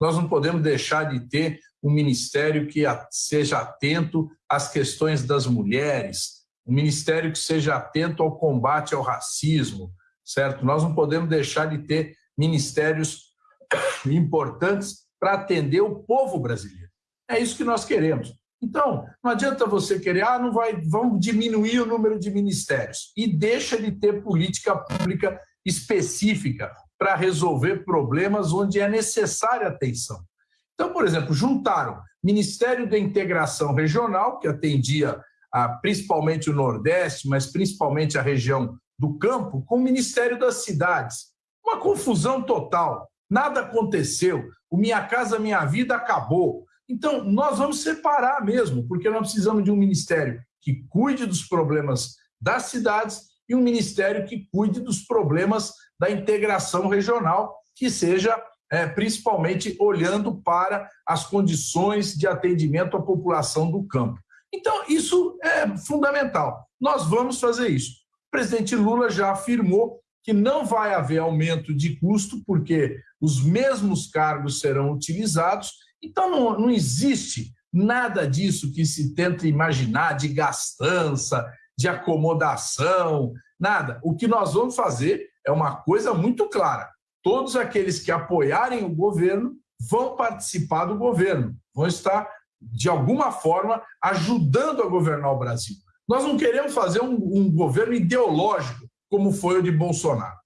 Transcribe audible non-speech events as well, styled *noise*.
nós não podemos deixar de ter um ministério que seja atento às questões das mulheres, um ministério que seja atento ao combate ao racismo, certo? Nós não podemos deixar de ter ministérios *coughs* importantes para atender o povo brasileiro. É isso que nós queremos. Então, não adianta você querer, ah, não vai, vamos diminuir o número de ministérios e deixa de ter política pública específica para resolver problemas onde é necessária atenção. Então, por exemplo, juntaram Ministério da Integração Regional, que atendia a, principalmente o Nordeste, mas principalmente a região do campo, com o Ministério das Cidades. Uma confusão total. Nada aconteceu. O Minha Casa Minha Vida acabou. Então, nós vamos separar mesmo, porque nós precisamos de um ministério que cuide dos problemas das cidades e um ministério que cuide dos problemas da integração regional, que seja é, principalmente olhando para as condições de atendimento à população do campo. Então, isso é fundamental. Nós vamos fazer isso. O presidente Lula já afirmou que não vai haver aumento de custo, porque os mesmos cargos serão utilizados então, não, não existe nada disso que se tenta imaginar de gastança, de acomodação, nada. O que nós vamos fazer é uma coisa muito clara. Todos aqueles que apoiarem o governo vão participar do governo, vão estar, de alguma forma, ajudando a governar o Brasil. Nós não queremos fazer um, um governo ideológico, como foi o de Bolsonaro.